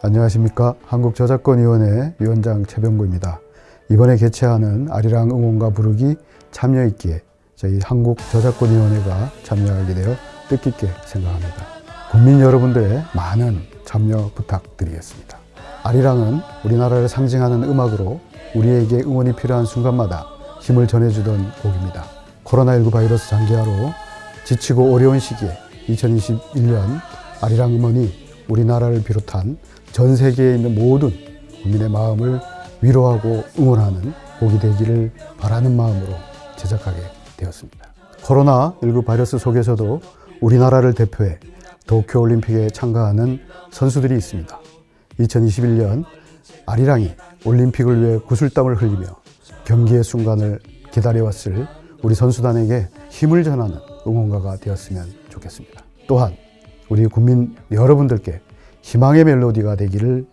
안녕하십니까 한국저작권위원회 위원장 최병구입니다. 이번에 개최하는 아리랑 응원가 부르기 참여 있기에 저희 한국저작권위원회가 참여하게 되어 뜻깊게 생각합니다. 국민 여러분들의 많은 참여 부탁드리겠습니다. 아리랑은 우리나라를 상징하는 음악으로 우리에게 응원이 필요한 순간마다 힘을 전해주던 곡입니다. 코로나19 바이러스 장기화로 지치고 어려운 시기에 2021년 아리랑 음원이 우리나라를 비롯한 전 세계에 있는 모든 국민의 마음을 위로하고 응원하는 곡이 되기를 바라는 마음으로 제작하게 되었습니다. 코로나19 바이러스 속에서도 우리나라를 대표해 도쿄올림픽에 참가하는 선수들이 있습니다. 2021년 아리랑이 올림픽을 위해 구슬땀을 흘리며 경기의 순간을 기다려왔을 우리 선수단에게 힘을 전하는 응원가가 되었으면 좋겠습니다. 또한 우리 국민 여러분들께 희망의 멜로디가 되기를